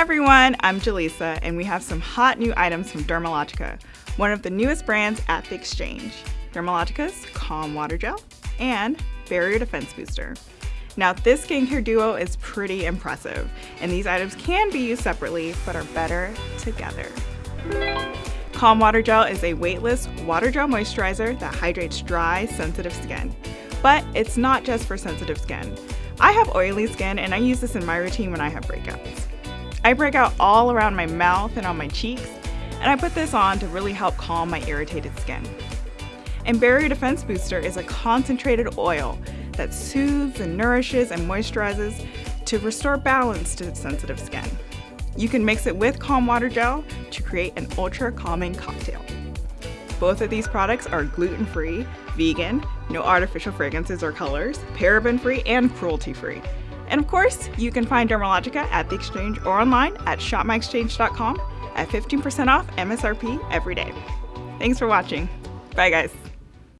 everyone, I'm Jaleesa, and we have some hot new items from Dermalogica, one of the newest brands at the Exchange. Dermalogica's Calm Water Gel and Barrier Defense Booster. Now this skincare duo is pretty impressive, and these items can be used separately, but are better together. Calm Water Gel is a weightless water gel moisturizer that hydrates dry, sensitive skin. But it's not just for sensitive skin. I have oily skin and I use this in my routine when I have breakouts. I break out all around my mouth and on my cheeks, and I put this on to really help calm my irritated skin. And Barrier Defense Booster is a concentrated oil that soothes and nourishes and moisturizes to restore balance to sensitive skin. You can mix it with Calm Water Gel to create an ultra calming cocktail. Both of these products are gluten-free, vegan, no artificial fragrances or colors, paraben-free, and cruelty-free. And of course, you can find Dermalogica at the Exchange or online at shopmyexchange.com at 15% off MSRP every day. Thanks for watching. Bye guys.